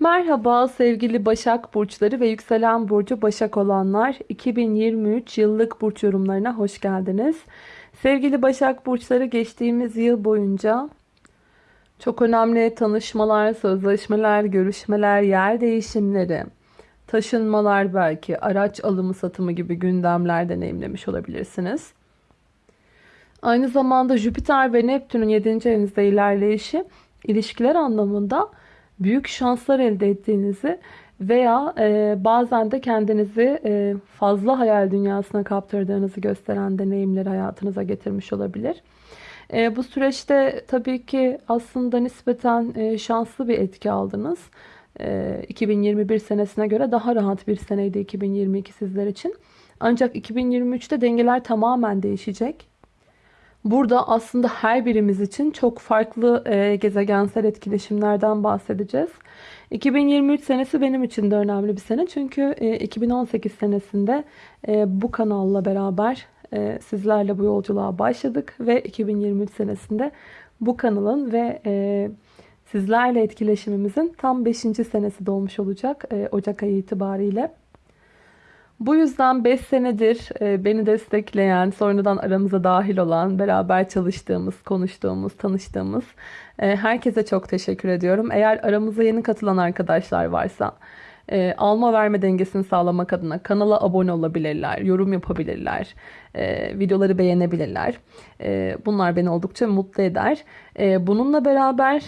Merhaba sevgili Başak Burçları ve yükselen burcu Başak olanlar 2023 yıllık burç yorumlarına hoş geldiniz. Sevgili Başak Burçları geçtiğimiz yıl boyunca çok önemli tanışmalar, sözleşmeler, görüşmeler, yer değişimleri, taşınmalar belki, araç alımı satımı gibi gündemler deneyimlemiş olabilirsiniz. Aynı zamanda Jüpiter ve Neptün'ün 7. evinizde ilerleyişi ilişkiler anlamında büyük şanslar elde ettiğinizi veya e, bazen de kendinizi e, fazla hayal dünyasına kaptırdığınızı gösteren deneyimleri hayatınıza getirmiş olabilir. E, bu süreçte tabii ki aslında nispeten e, şanslı bir etki aldınız. E, 2021 senesine göre daha rahat bir seneydi 2022 sizler için. Ancak 2023'te dengeler tamamen değişecek. Burada aslında her birimiz için çok farklı e, gezegensel etkileşimlerden bahsedeceğiz. 2023 senesi benim için de önemli bir sene. Çünkü e, 2018 senesinde e, bu kanalla beraber e, sizlerle bu yolculuğa başladık. Ve 2023 senesinde bu kanalın ve e, sizlerle etkileşimimizin tam 5. senesi dolmuş olacak e, Ocak ayı itibariyle. Bu yüzden 5 senedir e, beni destekleyen, sonradan aramıza dahil olan, beraber çalıştığımız, konuştuğumuz, tanıştığımız e, herkese çok teşekkür ediyorum. Eğer aramıza yeni katılan arkadaşlar varsa e, alma verme dengesini sağlamak adına kanala abone olabilirler, yorum yapabilirler, videoları beğenebilirler. Bunlar beni oldukça mutlu eder. Bununla beraber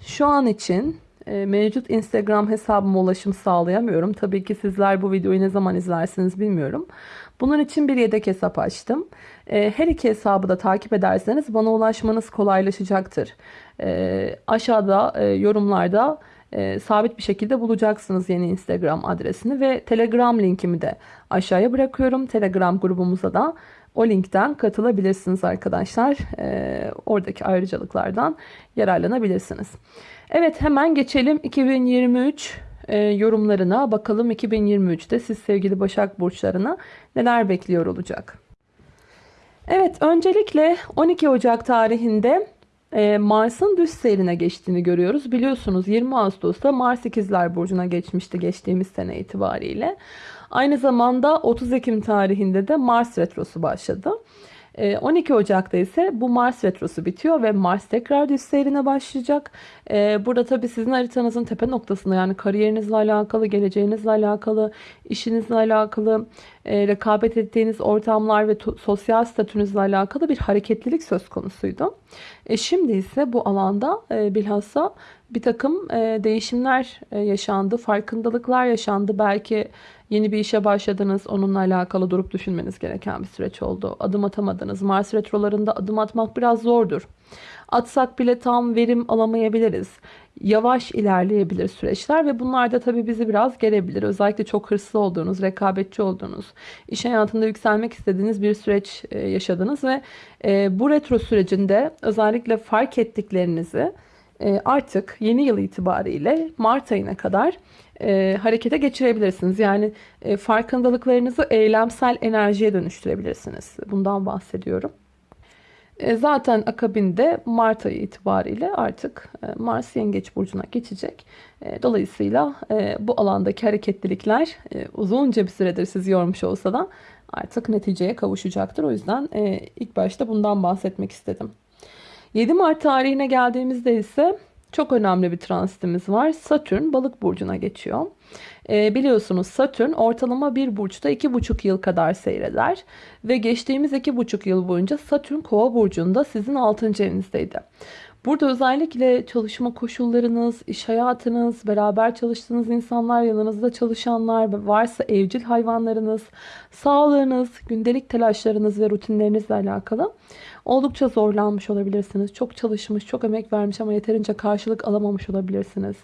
şu an için e, mevcut Instagram hesabıma ulaşım sağlayamıyorum. Tabii ki sizler bu videoyu ne zaman izlersiniz bilmiyorum. Bunun için bir yedek hesap açtım. E, her iki hesabı da takip ederseniz bana ulaşmanız kolaylaşacaktır. E, aşağıda yorumlarda sabit bir şekilde bulacaksınız yeni Instagram adresini ve Telegram linkimi de aşağıya bırakıyorum. Telegram grubumuza da o linkten katılabilirsiniz arkadaşlar. oradaki ayrıcalıklardan yararlanabilirsiniz. Evet hemen geçelim 2023 e, yorumlarına. Bakalım 2023'te siz sevgili Başak Burçlarına neler bekliyor olacak. Evet öncelikle 12 Ocak tarihinde e, Mars'ın düz seyrine geçtiğini görüyoruz. Biliyorsunuz 20 Ağustos'ta Mars İkizler Burcu'na geçmişti geçtiğimiz sene itibariyle. Aynı zamanda 30 Ekim tarihinde de Mars Retrosu başladı. 12 ee, Ocak'ta ise bu Mars retrosu bitiyor ve Mars tekrar düz seyrine başlayacak. Ee, burada tabii sizin haritanızın tepe noktasında yani kariyerinizle alakalı, geleceğinizle alakalı, işinizle alakalı, e, rekabet ettiğiniz ortamlar ve sosyal statünüzle alakalı bir hareketlilik söz konusuydu. E, şimdi ise bu alanda e, bilhassa bir takım değişimler yaşandı, farkındalıklar yaşandı. Belki Yeni bir işe başladınız. Onunla alakalı durup düşünmeniz gereken bir süreç oldu. Adım atamadınız. Mars retrolarında adım atmak biraz zordur. Atsak bile tam verim alamayabiliriz. Yavaş ilerleyebilir süreçler ve bunlar da tabii bizi biraz gelebilir. Özellikle çok hırslı olduğunuz, rekabetçi olduğunuz, iş hayatında yükselmek istediğiniz bir süreç e, yaşadınız ve e, bu retro sürecinde özellikle fark ettiklerinizi artık yeni yıl itibariyle Mart ayına kadar e, harekete geçirebilirsiniz. Yani e, farkındalıklarınızı eylemsel enerjiye dönüştürebilirsiniz. Bundan bahsediyorum. E, zaten akabinde Mart ayı itibariyle artık Mars Yengeç Burcu'na geçecek. Dolayısıyla bu alandaki hareketlilikler e, uzunca bir süredir sizi yormuş olsa da artık neticeye kavuşacaktır. O yüzden ilk başta bundan bahsetmek istedim. 7 Mart tarihine geldiğimizde ise çok önemli bir transitimiz var. Satürn balık burcuna geçiyor. E, biliyorsunuz Satürn ortalama bir burçta 2,5 yıl kadar seyreder. Ve geçtiğimiz 2,5 yıl boyunca Satürn kova burcunda sizin 6. evinizdeydi. Burada özellikle çalışma koşullarınız, iş hayatınız, beraber çalıştığınız insanlar, yanınızda çalışanlar, varsa evcil hayvanlarınız, sağlığınız, gündelik telaşlarınız ve rutinlerinizle alakalı oldukça zorlanmış olabilirsiniz. Çok çalışmış, çok emek vermiş ama yeterince karşılık alamamış olabilirsiniz.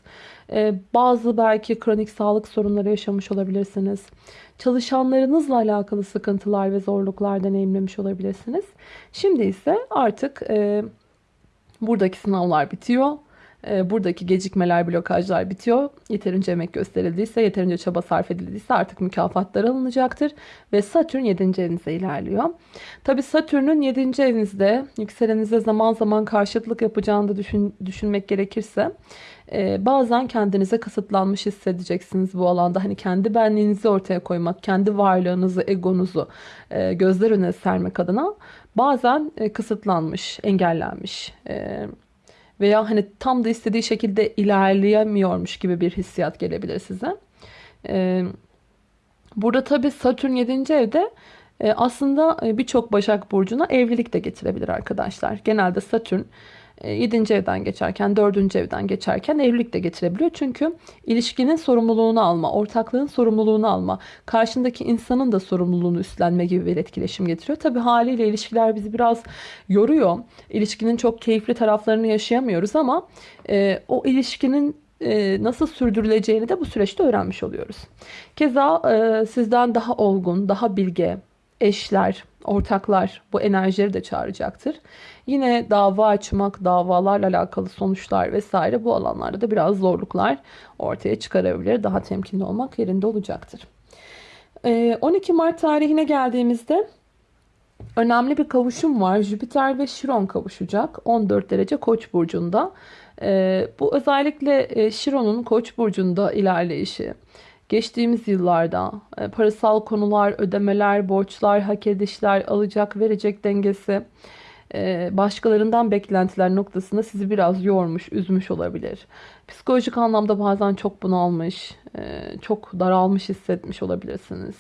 Ee, bazı belki kronik sağlık sorunları yaşamış olabilirsiniz. Çalışanlarınızla alakalı sıkıntılar ve zorluklar deneyimlemiş olabilirsiniz. Şimdi ise artık... E, Buradaki sınavlar bitiyor. Ee, buradaki gecikmeler, blokajlar bitiyor. Yeterince emek gösterildiyse, yeterince çaba sarf edildiyse artık mükafatlar alınacaktır. Ve Satürn 7. evinize ilerliyor. Tabi Satürn'ün 7. evinizde, yükseleninize zaman zaman karşıtlık yapacağını da düşün, düşünmek gerekirse e, bazen kendinize kısıtlanmış hissedeceksiniz bu alanda. Hani kendi benliğinizi ortaya koymak, kendi varlığınızı, egonuzu e, gözler önüne sermek adına bazen e, kısıtlanmış, engellenmiş e, veya hani tam da istediği şekilde ilerleyemiyormuş gibi bir hissiyat gelebilir size. E, burada tabii Satürn 7. evde aslında birçok Başak Burcu'na evlilik de getirebilir arkadaşlar. Genelde Satürn 7. E, evden geçerken, 4. evden geçerken evlilik de getirebiliyor. Çünkü ilişkinin sorumluluğunu alma, ortaklığın sorumluluğunu alma, karşındaki insanın da sorumluluğunu üstlenme gibi bir etkileşim getiriyor. Tabi haliyle ilişkiler bizi biraz yoruyor. İlişkinin çok keyifli taraflarını yaşayamıyoruz ama e, o ilişkinin e, nasıl sürdürüleceğini de bu süreçte öğrenmiş oluyoruz. Keza e, sizden daha olgun, daha bilge, eşler, ortaklar bu enerjileri de çağıracaktır. Yine dava açmak, davalarla alakalı sonuçlar vesaire bu alanlarda da biraz zorluklar ortaya çıkarabilir. Daha temkinli olmak yerinde olacaktır. 12 ee, Mart tarihine geldiğimizde önemli bir kavuşum var. Jüpiter ve Şiron kavuşacak 14 derece Koç burcunda. Ee, bu özellikle e, Şiron'un Koç burcunda ilerleyişi Geçtiğimiz yıllarda e, parasal konular, ödemeler, borçlar, hak edişler, alacak verecek dengesi, e, başkalarından beklentiler noktasında sizi biraz yormuş, üzmüş olabilir. Psikolojik anlamda bazen çok bunalmış, e, çok daralmış hissetmiş olabilirsiniz.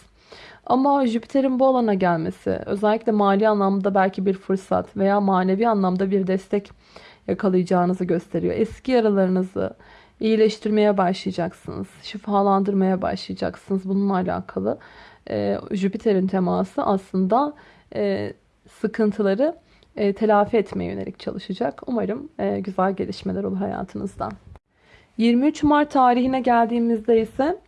Ama Jüpiter'in bu alana gelmesi özellikle mali anlamda belki bir fırsat veya manevi anlamda bir destek yakalayacağınızı gösteriyor. Eski yaralarınızı, iyileştirmeye başlayacaksınız. Şifalandırmaya başlayacaksınız. Bununla alakalı e, Jüpiter'in teması aslında e, sıkıntıları e, telafi etmeye yönelik çalışacak. Umarım e, güzel gelişmeler olur hayatınızda. 23 Mart tarihine geldiğimizde ise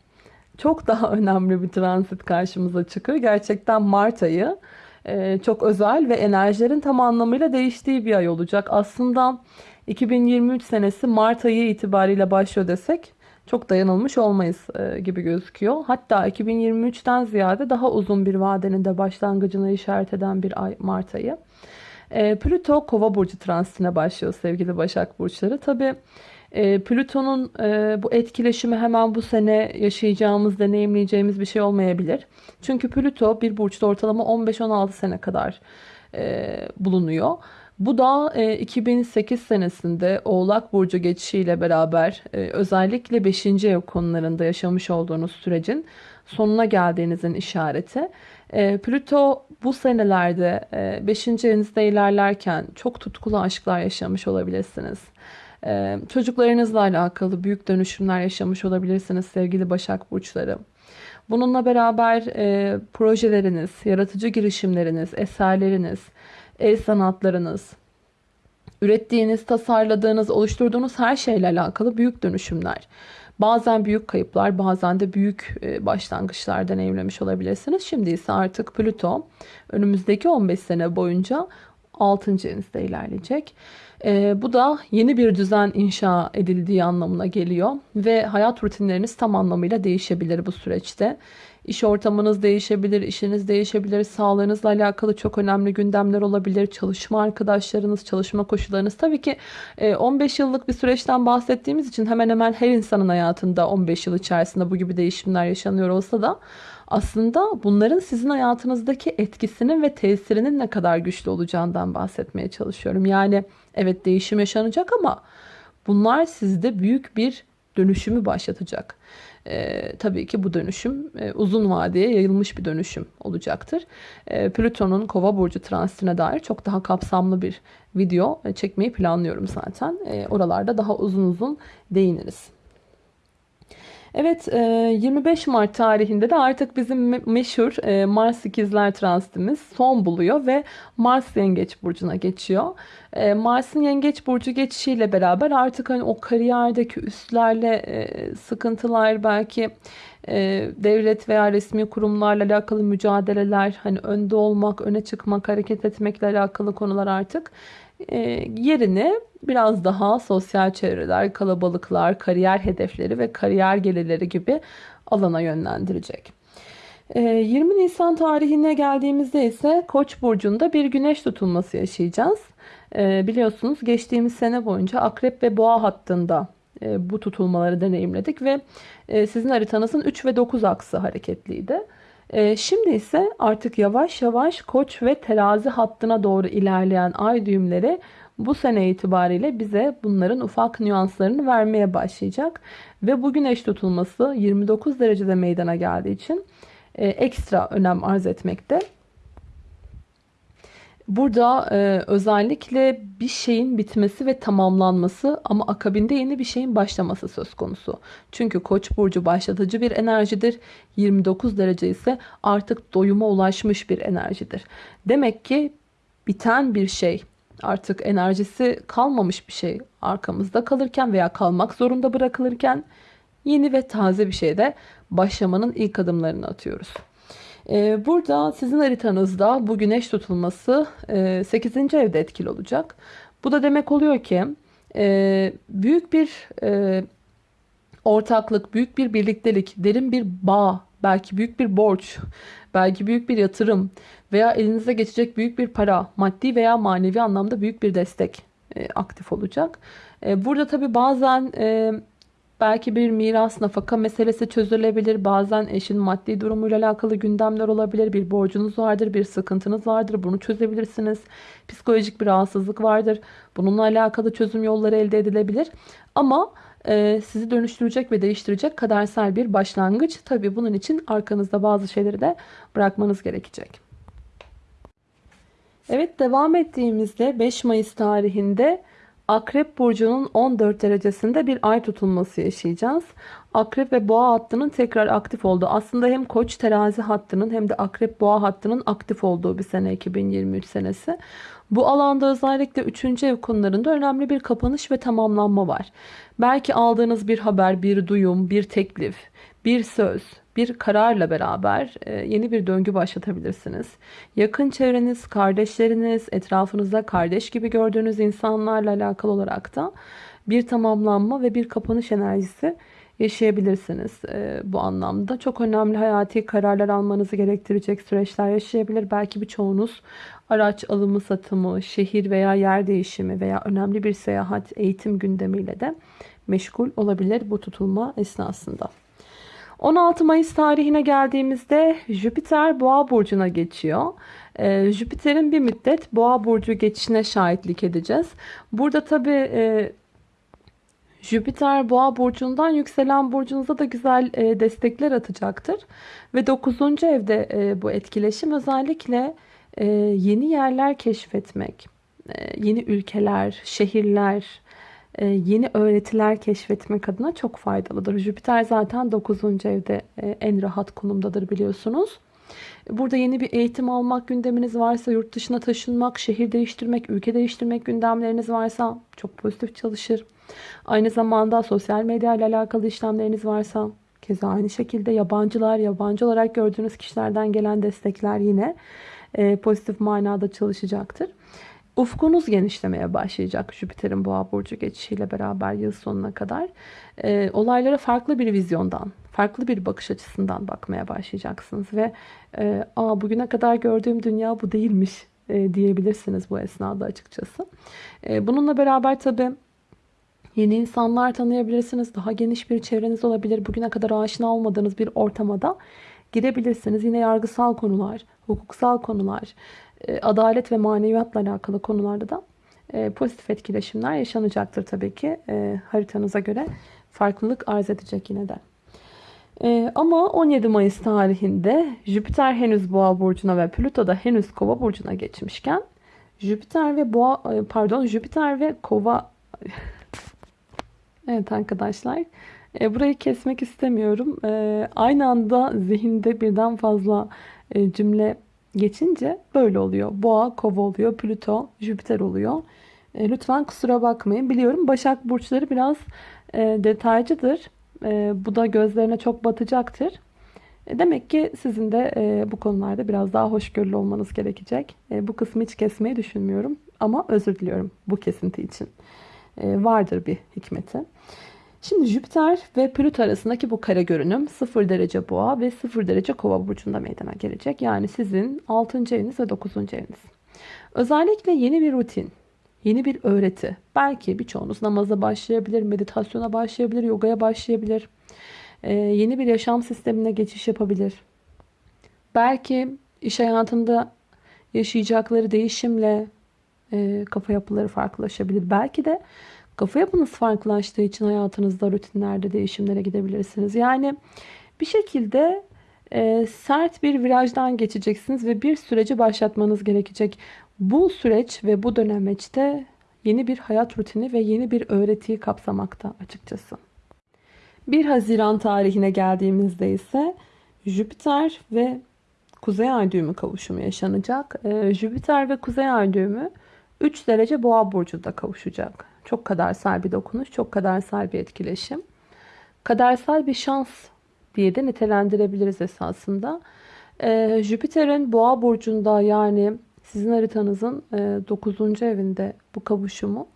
çok daha önemli bir transit karşımıza çıkıyor. Gerçekten Mart ayı e, çok özel ve enerjilerin tam anlamıyla değiştiği bir ay olacak. Aslında 2023 senesi Mart ayı itibariyle başlıyor desek çok dayanılmış olmayız e, gibi gözüküyor. Hatta 2023'ten ziyade daha uzun bir vadenin de başlangıcına işaret eden bir ay Mart ayı. E, Plüto Kova burcu transitine başlıyor sevgili Başak burçları. Tabi e, Plüton'un bu etkileşimi hemen bu sene yaşayacağımız, deneyimleyeceğimiz bir şey olmayabilir. Çünkü Plüto bir burçta ortalama 15-16 sene kadar bulunuyor. Bu da 2008 e, senesinde Oğlak Burcu geçişiyle beraber e, özellikle 5. ev konularında yaşamış olduğunuz sürecin sonuna geldiğinizin işareti. E, Plüto bu senelerde 5. evinizde ilerlerken çok tutkulu aşklar yaşamış olabilirsiniz. Çocuklarınızla alakalı büyük dönüşümler yaşamış olabilirsiniz sevgili Başak Burçları. Bununla beraber projeleriniz, yaratıcı girişimleriniz, eserleriniz, el sanatlarınız, ürettiğiniz, tasarladığınız, oluşturduğunuz her şeyle alakalı büyük dönüşümler. Bazen büyük kayıplar, bazen de büyük e, başlangıçlar deneyimlemiş olabilirsiniz. Şimdi ise artık Plüto önümüzdeki 15 sene boyunca 6. evinizde ilerleyecek. E, bu da yeni bir düzen inşa edildiği anlamına geliyor ve hayat rutinleriniz tam anlamıyla değişebilir bu süreçte. İş ortamınız değişebilir, işiniz değişebilir, sağlığınızla alakalı çok önemli gündemler olabilir. Çalışma arkadaşlarınız, çalışma koşullarınız. Tabii ki 15 e, yıllık bir süreçten bahsettiğimiz için hemen hemen her insanın hayatında 15 yıl içerisinde bu gibi değişimler yaşanıyor olsa da aslında bunların sizin hayatınızdaki etkisinin ve tesirinin ne kadar güçlü olacağından bahsetmeye çalışıyorum. Yani evet değişim yaşanacak ama bunlar sizde büyük bir dönüşümü başlatacak. E, tabii ki bu dönüşüm e, uzun vadeye yayılmış bir dönüşüm olacaktır. E, Plüton'un kova burcu transitine dair çok daha kapsamlı bir video e, çekmeyi planlıyorum zaten. E, oralarda daha uzun uzun değiniriz. Evet 25 e, Mart tarihinde de artık bizim meşhur e, Mars ikizler transitimiz son buluyor ve Mars yengeç burcuna geçiyor. E, Mars'ın yengeç burcu geçişiyle beraber artık hani o kariyerdeki üstlerle sıkıntılar belki devlet veya resmi kurumlarla alakalı mücadeleler hani önde olmak, öne çıkmak, hareket etmekle alakalı konular artık e, yerini biraz daha sosyal çevreler, kalabalıklar, kariyer hedefleri ve kariyer gelirleri gibi alana yönlendirecek. 20 e, Nisan tarihine geldiğimizde ise Koç burcunda bir güneş tutulması yaşayacağız. E, biliyorsunuz geçtiğimiz sene boyunca Akrep ve Boğa hattında e, bu tutulmaları deneyimledik ve e, sizin haritanızın 3 ve 9 aksı hareketliydi. E, şimdi ise artık yavaş yavaş koç ve terazi hattına doğru ilerleyen ay düğümleri bu sene itibariyle bize bunların ufak nüanslarını vermeye başlayacak. Ve bu güneş tutulması 29 derecede meydana geldiği için e, ekstra önem arz etmekte. Burada e, özellikle bir şeyin bitmesi ve tamamlanması ama akabinde yeni bir şeyin başlaması söz konusu. Çünkü Koç burcu başlatıcı bir enerjidir. 29 derece ise artık doyuma ulaşmış bir enerjidir. Demek ki biten bir şey, artık enerjisi kalmamış bir şey arkamızda kalırken veya kalmak zorunda bırakılırken yeni ve taze bir şeyde başlamanın ilk adımlarını atıyoruz. Ee, burada sizin haritanızda bu güneş tutulması 8. E, evde etkili olacak. Bu da demek oluyor ki e, büyük bir e, ortaklık, büyük bir birliktelik, derin bir bağ, belki büyük bir borç, belki büyük bir yatırım veya elinize geçecek büyük bir para, maddi veya manevi anlamda büyük bir destek aktif olacak. Burada tabi bazen Belki bir miras nafaka meselesi çözülebilir. Bazen eşin maddi durumuyla alakalı gündemler olabilir. Bir borcunuz vardır, bir sıkıntınız vardır. Bunu çözebilirsiniz. Psikolojik bir rahatsızlık vardır. Bununla alakalı çözüm yolları elde edilebilir. Ama e, sizi dönüştürecek ve değiştirecek kadersel bir başlangıç. Tabi bunun için arkanızda bazı şeyleri de bırakmanız gerekecek. Evet devam ettiğimizde 5 Mayıs tarihinde Akrep burcunun 14 derecesinde bir ay tutulması yaşayacağız. Akrep ve boğa hattının tekrar aktif olduğu aslında hem koç terazi hattının hem de akrep boğa hattının aktif olduğu bir sene 2023 senesi. Bu alanda özellikle 3. ev konularında önemli bir kapanış ve tamamlanma var. Belki aldığınız bir haber, bir duyum, bir teklif, bir söz, bir kararla beraber e, yeni bir döngü başlatabilirsiniz. Yakın çevreniz, kardeşleriniz, etrafınızda kardeş gibi gördüğünüz insanlarla alakalı olarak da bir tamamlanma ve bir kapanış enerjisi yaşayabilirsiniz e, bu anlamda. Çok önemli hayati kararlar almanızı gerektirecek süreçler yaşayabilir. Belki birçoğunuz araç alımı satımı, şehir veya yer değişimi veya önemli bir seyahat, eğitim gündemiyle de meşgul olabilir bu tutulma esnasında. 16 Mayıs tarihine geldiğimizde Jüpiter Boğa burcuna geçiyor. Ee, Jüpiter'in bir müddet Boğa burcu geçişine şahitlik edeceğiz. Burada tabi e, Jüpiter Boğa burcundan yükselen burcunuza da güzel e, destekler atacaktır. Ve 9. evde e, bu etkileşim özellikle e, yeni yerler keşfetmek, e, yeni ülkeler, şehirler, yeni öğretiler keşfetmek adına çok faydalıdır. Jüpiter zaten 9. evde e, en rahat konumdadır biliyorsunuz. Burada yeni bir eğitim almak gündeminiz varsa, yurt dışına taşınmak, şehir değiştirmek, ülke değiştirmek gündemleriniz varsa çok pozitif çalışır. Aynı zamanda sosyal medya ile alakalı işlemleriniz varsa keza aynı şekilde yabancılar, yabancı olarak gördüğünüz kişilerden gelen destekler yine e, pozitif manada çalışacaktır. Ufkunuz genişlemeye başlayacak Jüpiter'in boğa burcu geçişiyle beraber yıl sonuna kadar. E, olaylara farklı bir vizyondan, farklı bir bakış açısından bakmaya başlayacaksınız. Ve e, Aa, bugüne kadar gördüğüm dünya bu değilmiş e, diyebilirsiniz bu esnada açıkçası. E, bununla beraber tabii Yeni insanlar tanıyabilirsiniz. Daha geniş bir çevreniz olabilir. Bugüne kadar aşina olmadığınız bir ortama girebilirsiniz. Yine yargısal konular, hukuksal konular, adalet ve maneviyatla alakalı konularda da e, pozitif etkileşimler yaşanacaktır tabii ki. E, haritanıza göre farklılık arz edecek yine de. Ama 17 Mayıs tarihinde Jüpiter henüz Boğa burcuna ve Plüto da henüz Kova burcuna geçmişken Jüpiter ve Boğa pardon Jüpiter ve Kova Evet arkadaşlar burayı kesmek istemiyorum. Aynı anda zihinde birden fazla cümle geçince böyle oluyor. Boğa, kova oluyor. Plüto, Jüpiter oluyor. E, lütfen kusura bakmayın. Biliyorum Başak Burçları biraz e, detaycıdır. E, bu da gözlerine çok batacaktır. E, demek ki sizin de e, bu konularda biraz daha hoşgörülü olmanız gerekecek. E, bu kısmı hiç kesmeyi düşünmüyorum. Ama özür diliyorum bu kesinti için. E, vardır bir hikmeti. Şimdi Jüpiter ve Plüto arasındaki bu kare görünüm 0 derece boğa ve 0 derece kova burcunda meydana gelecek. Yani sizin 6. eviniz ve 9. eviniz. Özellikle yeni bir rutin, yeni bir öğreti. Belki birçoğunuz namaza başlayabilir, meditasyona başlayabilir, yogaya başlayabilir. Ee, yeni bir yaşam sistemine geçiş yapabilir. Belki iş hayatında yaşayacakları değişimle e, kafa yapıları farklılaşabilir. Belki de kafa yapınız farklılaştığı için hayatınızda rutinlerde değişimlere gidebilirsiniz. Yani bir şekilde e, sert bir virajdan geçeceksiniz ve bir süreci başlatmanız gerekecek. Bu süreç ve bu dönemeçte yeni bir hayat rutini ve yeni bir öğretiyi kapsamakta açıkçası. 1 Haziran tarihine geldiğimizde ise Jüpiter ve Kuzey Ay düğümü kavuşumu yaşanacak. Ee, Jüpiter ve Kuzey Ay düğümü 3 derece Boğa burcunda kavuşacak. Çok kadersel bir dokunuş, çok kadersel bir etkileşim. Kadersel bir şans diye de nitelendirebiliriz esasında. Ee, Jüpiter'in Boğa burcunda yani sizin haritanızın 9. E, evinde bu kavuşumu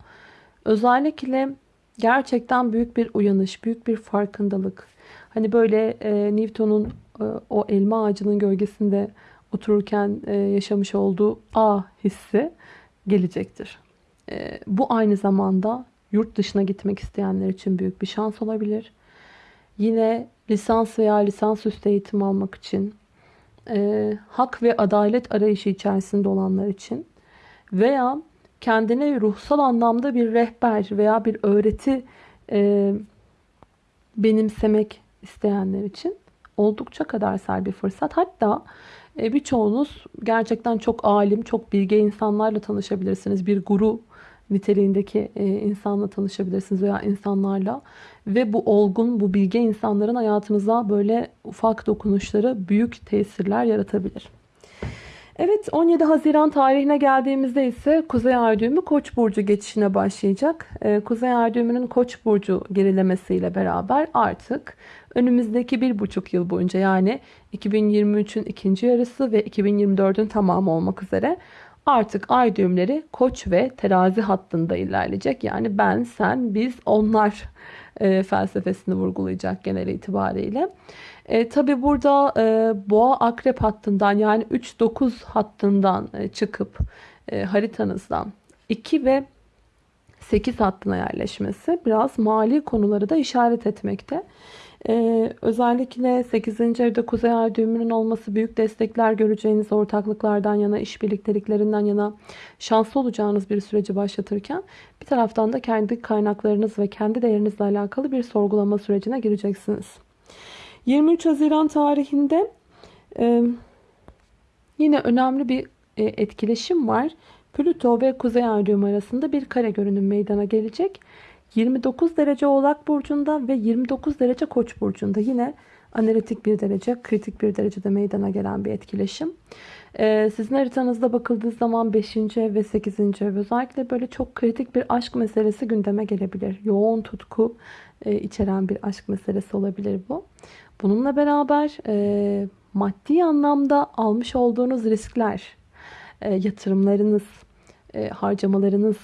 özellikle gerçekten büyük bir uyanış, büyük bir farkındalık. Hani böyle e, Newton'un e, o elma ağacının gölgesinde otururken e, yaşamış olduğu A hissi gelecektir. E, bu aynı zamanda yurt dışına gitmek isteyenler için büyük bir şans olabilir. Yine lisans veya lisansüstü eğitim almak için, e, hak ve adalet arayışı içerisinde olanlar için veya kendine ruhsal anlamda bir rehber veya bir öğreti e, benimsemek isteyenler için oldukça kadersel bir fırsat. Hatta e, birçoğunuz gerçekten çok alim, çok bilge insanlarla tanışabilirsiniz. Bir guru niteliğindeki e, insanla tanışabilirsiniz veya insanlarla. Ve bu olgun, bu bilge insanların hayatınıza böyle ufak dokunuşları büyük tesirler yaratabilir. Evet 17 Haziran tarihine geldiğimizde ise Kuzey Ay Koç burcu geçişine başlayacak. Ee, Kuzey Ay Koç burcu gerilemesiyle beraber artık önümüzdeki bir buçuk yıl boyunca yani 2023'ün ikinci yarısı ve 2024'ün tamamı olmak üzere artık ay düğümleri Koç ve Terazi hattında ilerleyecek. Yani ben, sen, biz, onlar e, felsefesini vurgulayacak genel itibariyle. E, Tabi burada e, boğa akrep hattından yani 3-9 hattından e, çıkıp e, haritanızdan 2 ve 8 hattına yerleşmesi biraz mali konuları da işaret etmekte. Ee, özellikle 8. evde Kuzey Ay düğümünün olması büyük destekler göreceğiniz ortaklıklardan yana, işbirlikteliklerinden yana şanslı olacağınız bir süreci başlatırken bir taraftan da kendi kaynaklarınız ve kendi değerinizle alakalı bir sorgulama sürecine gireceksiniz. 23 Haziran tarihinde e, yine önemli bir e, etkileşim var. Plüto ve Kuzey Ay düğümü arasında bir kare görünüm meydana gelecek. 29 derece Oğlak Burcu'nda ve 29 derece Koç Burcu'nda yine analitik bir derece, kritik bir derecede meydana gelen bir etkileşim. Ee, sizin haritanızda bakıldığı zaman 5. ev ve 8. ev özellikle böyle çok kritik bir aşk meselesi gündeme gelebilir. Yoğun tutku e, içeren bir aşk meselesi olabilir bu. Bununla beraber e, maddi anlamda almış olduğunuz riskler, e, yatırımlarınız, harcamalarınız,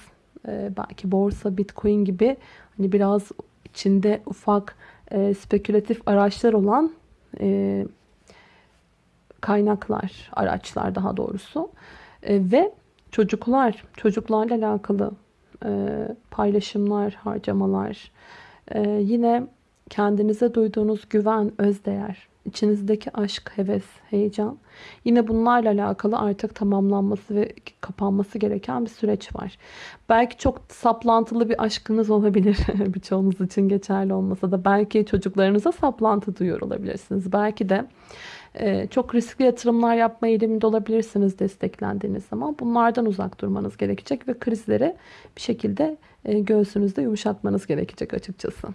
e, belki borsa, bitcoin gibi hani biraz içinde ufak e, spekülatif araçlar olan e, kaynaklar, araçlar daha doğrusu. E, ve çocuklar, çocuklarla alakalı e, paylaşımlar, harcamalar, e, yine kendinize duyduğunuz güven, özdeğer, içinizdeki aşk, heves, heyecan. Yine bunlarla alakalı artık tamamlanması ve kapanması gereken bir süreç var. Belki çok saplantılı bir aşkınız olabilir. Birçoğunuz için geçerli olmasa da. Belki çocuklarınıza saplantı duyuyor olabilirsiniz. Belki de e, çok riskli yatırımlar yapma eğiliminde olabilirsiniz desteklendiğiniz zaman. Bunlardan uzak durmanız gerekecek ve krizleri bir şekilde e, göğsünüzde yumuşatmanız gerekecek açıkçası.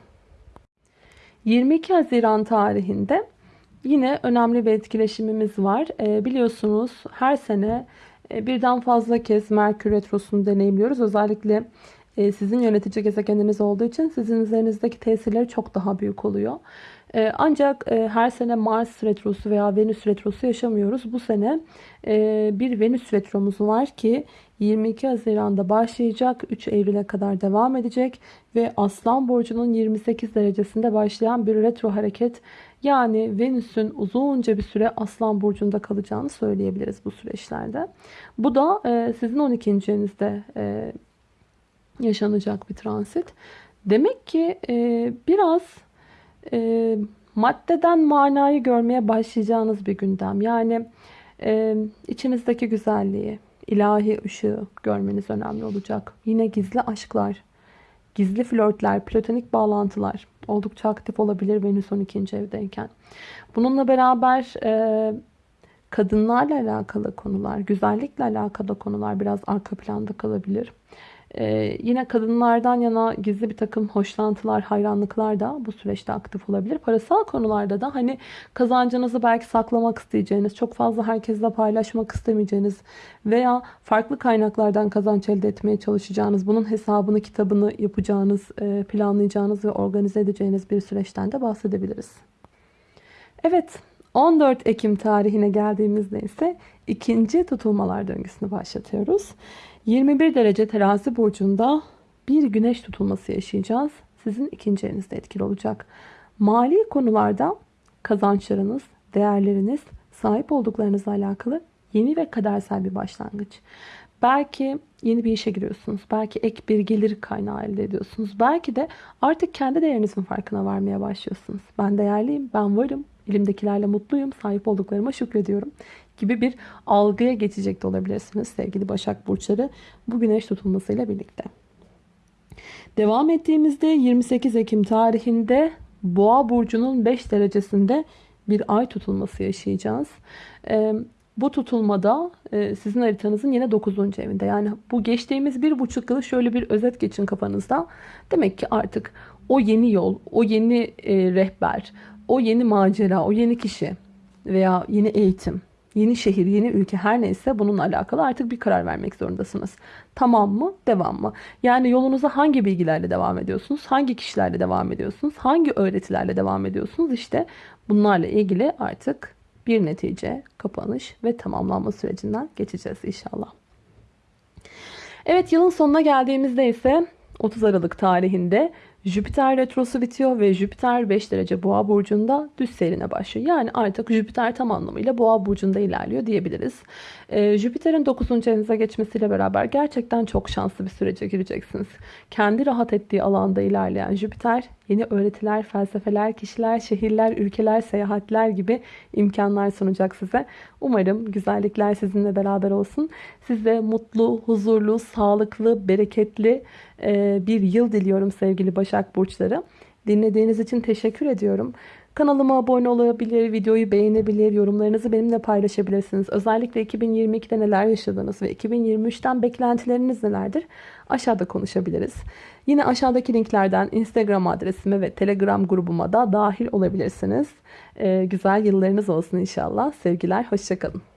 22 Haziran tarihinde Yine önemli bir etkileşimimiz var. E, biliyorsunuz her sene e, birden fazla kez Merkür Retrosu'nu deneyimliyoruz. Özellikle e, sizin yönetici gezegeniniz olduğu için sizin üzerinizdeki tesirleri çok daha büyük oluyor. E, ancak e, her sene Mars Retrosu veya Venüs Retrosu yaşamıyoruz. Bu sene e, bir Venüs Retromuz var ki 22 Haziran'da başlayacak. 3 Eylül'e kadar devam edecek. Ve Aslan Burcu'nun 28 derecesinde başlayan bir retro hareket yani Venüs'ün uzunca bir süre Aslan Burcu'nda kalacağını söyleyebiliriz bu süreçlerde. Bu da e, sizin 12. evinizde e, yaşanacak bir transit. Demek ki e, biraz maddeden manayı görmeye başlayacağınız bir gündem. Yani içinizdeki güzelliği, ilahi ışığı görmeniz önemli olacak. Yine gizli aşklar, gizli flörtler, platonik bağlantılar oldukça aktif olabilir Venüs 12. evdeyken. Bununla beraber e, kadınlarla alakalı konular, güzellikle alakalı konular biraz arka planda kalabilir. Ee, yine kadınlardan yana gizli bir takım hoşlantılar, hayranlıklar da bu süreçte aktif olabilir. Parasal konularda da hani kazancınızı belki saklamak isteyeceğiniz, çok fazla herkesle paylaşmak istemeyeceğiniz veya farklı kaynaklardan kazanç elde etmeye çalışacağınız, bunun hesabını, kitabını yapacağınız, e, planlayacağınız ve organize edeceğiniz bir süreçten de bahsedebiliriz. Evet, 14 Ekim tarihine geldiğimizde ise ikinci tutulmalar döngüsünü başlatıyoruz. 21 derece terazi burcunda bir güneş tutulması yaşayacağız. Sizin ikinci evinizde etkili olacak. Mali konularda kazançlarınız, değerleriniz, sahip olduklarınızla alakalı yeni ve kadersel bir başlangıç. Belki yeni bir işe giriyorsunuz. Belki ek bir gelir kaynağı elde ediyorsunuz. Belki de artık kendi değerinizin farkına varmaya başlıyorsunuz. Ben değerliyim, ben varım, elimdekilerle mutluyum, sahip olduklarıma şükrediyorum gibi bir algıya geçecek de olabilirsiniz sevgili Başak Burçları bu güneş tutulmasıyla birlikte. Devam ettiğimizde 28 Ekim tarihinde Boğa Burcu'nun 5 derecesinde bir ay tutulması yaşayacağız. Bu tutulmada e, sizin haritanızın yine 9. evinde. Yani bu geçtiğimiz bir buçuk yılı şöyle bir özet geçin kafanızda. Demek ki artık o yeni yol, o yeni e, rehber, o yeni macera, o yeni kişi veya yeni eğitim, yeni şehir, yeni ülke her neyse bununla alakalı artık bir karar vermek zorundasınız. Tamam mı? Devam mı? Yani yolunuza hangi bilgilerle devam ediyorsunuz? Hangi kişilerle devam ediyorsunuz? Hangi öğretilerle devam ediyorsunuz? İşte bunlarla ilgili artık bir netice, kapanış ve tamamlanma sürecinden geçeceğiz inşallah. Evet yılın sonuna geldiğimizde ise 30 Aralık tarihinde Jüpiter retrosu bitiyor ve Jüpiter 5 derece boğa burcunda düz seyrine başlıyor. Yani artık Jüpiter tam anlamıyla boğa burcunda ilerliyor diyebiliriz. Ee, Jüpiter'in 9. evinize geçmesiyle beraber gerçekten çok şanslı bir sürece gireceksiniz. Kendi rahat ettiği alanda ilerleyen Jüpiter yeni öğretiler, felsefeler, kişiler, şehirler, ülkeler, seyahatler gibi imkanlar sunacak size. Umarım güzellikler sizinle beraber olsun. Size mutlu, huzurlu, sağlıklı, bereketli e, bir yıl diliyorum sevgili Başak Burçları. Dinlediğiniz için teşekkür ediyorum. Kanalıma abone olabilir, videoyu beğenebilir, yorumlarınızı benimle paylaşabilirsiniz. Özellikle 2022'de neler yaşadınız ve 2023'ten beklentileriniz nelerdir? Aşağıda konuşabiliriz. Yine aşağıdaki linklerden Instagram adresime ve Telegram grubuma da dahil olabilirsiniz. Ee, güzel yıllarınız olsun inşallah. Sevgiler, hoşçakalın.